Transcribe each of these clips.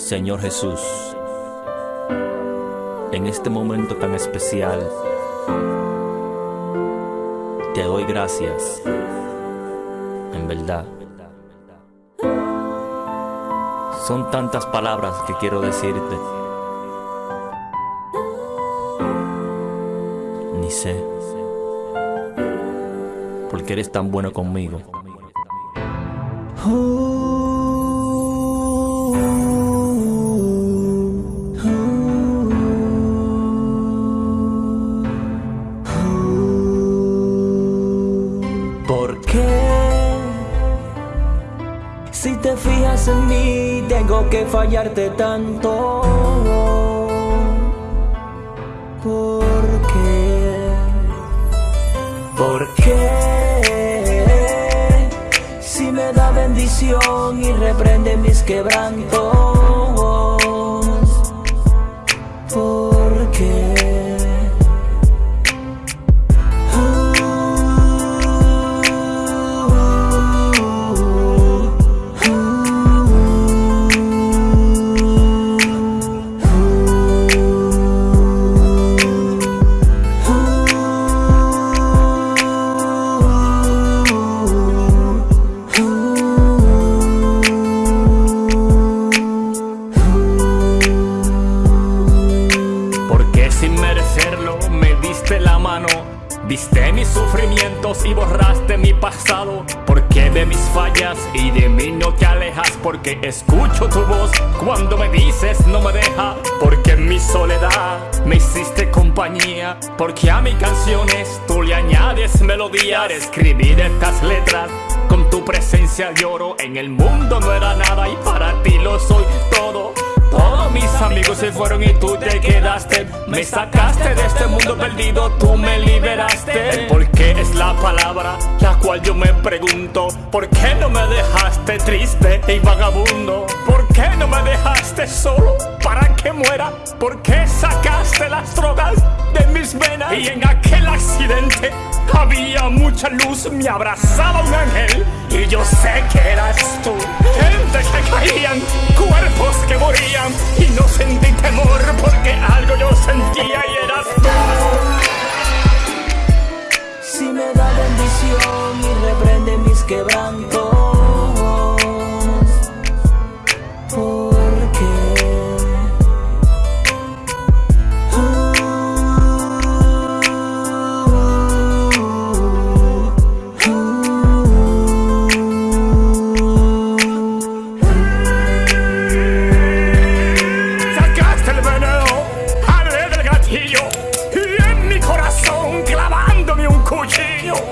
Señor Jesús, en este momento tan especial, te doy gracias, en verdad. Son tantas palabras que quiero decirte. Ni sé, porque eres tan bueno conmigo. ¿Por qué? Si te fijas en mí, tengo que fallarte tanto. ¿Por qué? ¿Por qué? Si me da bendición y reprende mis quebrantos. ¿Por qué? Sin merecerlo me diste la mano. Viste mis sufrimientos y borraste mi pasado. Porque de mis fallas y de mí no te alejas Porque escucho tu voz cuando me dices no me deja Porque en mi soledad me hiciste compañía. Porque a mis canciones tú le añades melodía Escribir estas letras con tu presencia lloro En el mundo no era nada y para ti lo soy todo todos mis amigos se fueron y tú te quedaste. Me sacaste de este mundo perdido, tú me liberaste. El por qué es la palabra la cual yo me pregunto. ¿Por qué no me dejaste triste y vagabundo? ¿Por qué no me dejaste solo para que muera? ¿Por qué sacaste las drogas de mis venas? Y en aquel accidente había mucha luz, me abrazaba un ángel y yo sé que eras tú. Gente que caían, y reprende mis quebrantos.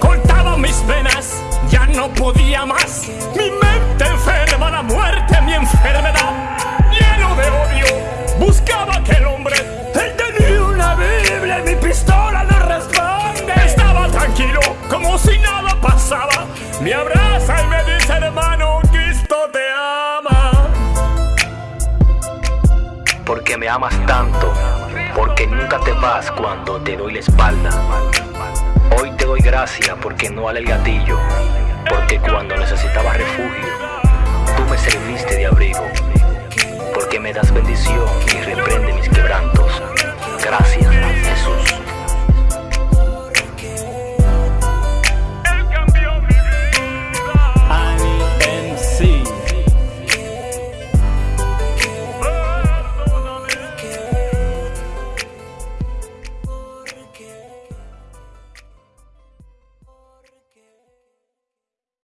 Cortaba mis venas, ya no podía más. Mi mente enferma, la muerte, mi enfermedad Lleno de odio, buscaba aquel hombre Él tenía una Biblia y mi pistola no responde Estaba tranquilo, como si nada pasaba. Me abraza y me dice hermano, Cristo te ama Porque me amas tanto, porque nunca te vas cuando te doy la espalda. Doy gracias porque no ale el gatillo, porque cuando necesitaba refugio, tú me serviste de abrigo, porque me das bendición y reprende mis.